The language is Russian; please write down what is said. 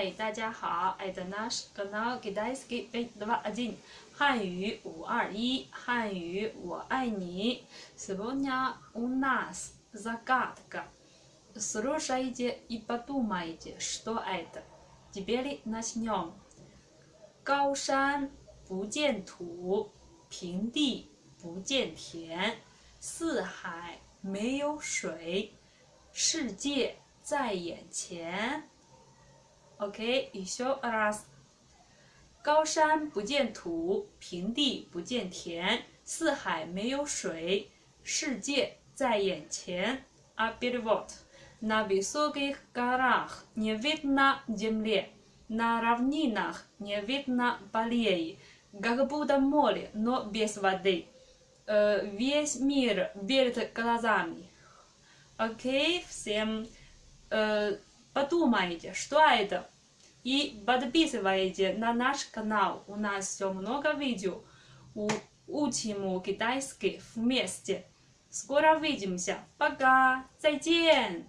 Хай, 大家好，это наш канал китайский 521汉语五二一汉语我爱你。Сегодня у нас загадка. Слушайте и подумайте, что это. Теперь начнем. 高山不见土，平地不见田，四海没有水，世界在眼前。 OK，еще раз。高山不见土，平地不见田，四海没有水，世界在眼前。А перевод. На высоких горах не видно земли, на равнинах не видно полей, как будто море, но без воды. Э, Весь мир перед глазами. Окей, всем э, подумайте, что это. И подписывайте на наш канал. У нас все много видео. У- Учим китайский вместе. Скоро увидимся. Пока. 再见.